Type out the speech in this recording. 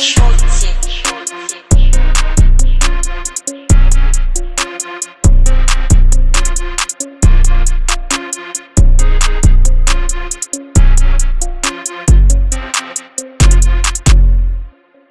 short.